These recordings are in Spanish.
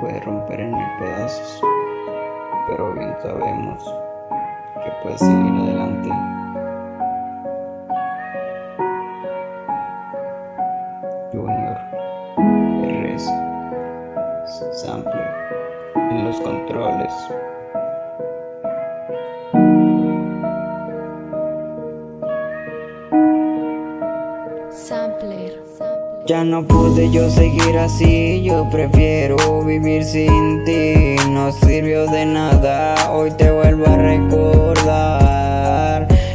puede romper en mil pedazos, pero bien sabemos que puedes seguir adelante. Junior RS Sample en los controles. Ya no pude yo seguir así, yo prefiero vivir sin ti. No sirvió de nada, hoy te vuelvo a recordar.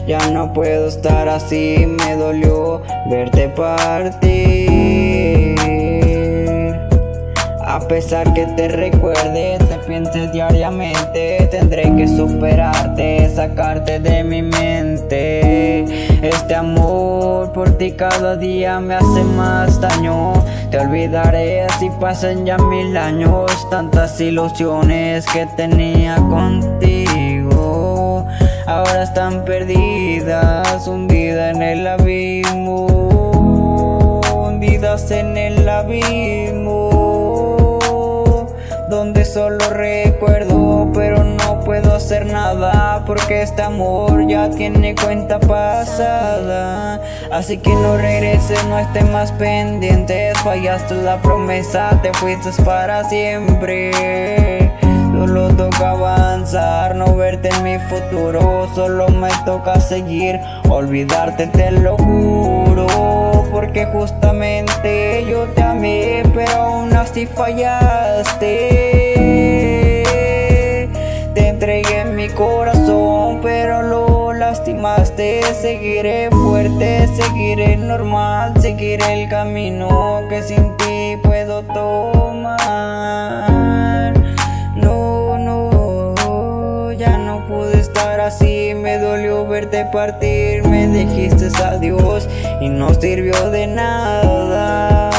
Ya no puedo estar así, me dolió verte partir. A pesar que te recuerde, te pienses diariamente. Tendré que superarte, sacarte de mi mente por ti cada día me hace más daño. Te olvidaré si pasan ya mil años Tantas ilusiones que tenía contigo. Ahora están perdidas, hundidas en el abismo Hundidas en el abismo donde solo recuerdo pero puedo hacer nada porque este amor ya tiene cuenta pasada. Así que no regreses no estés más pendientes fallaste la promesa te fuiste para siempre. Solo toca avanzar, no verte en mi futuro. Solo me toca seguir, olvidarte te lo juro. Porque justamente yo te amé, pero aún así fallaste corazón, pero lo lastimaste. Seguiré fuerte, seguiré normal, seguiré el camino que sin ti puedo tomar. Así. Me dolió verte partir Me dijiste adiós y no sirvió de nada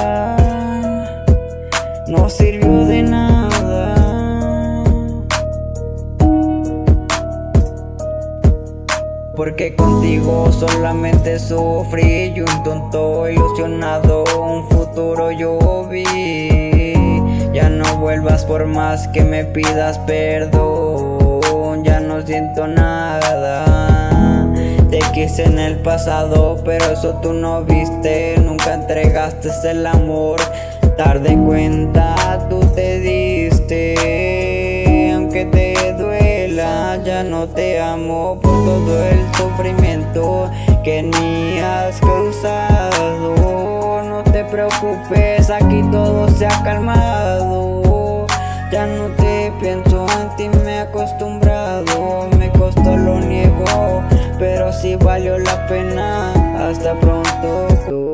Porque contigo solamente sufrí. Y un tonto ilusionado un futuro yo vi. Ya no vuelvas por más que me pidas perdón. Ya no siento nada Te quise en el pasado, pero eso tú no viste. Nunca entregaste el amor. Tarde cuenta ya no te amo Por todo el sufrimiento que ni has causado. No te preocupes, aquí todo se ha calmado. Ya no te pienso en ti, me he acostumbrado. Me costó, lo niego, pero sí valió la pena. Hasta pronto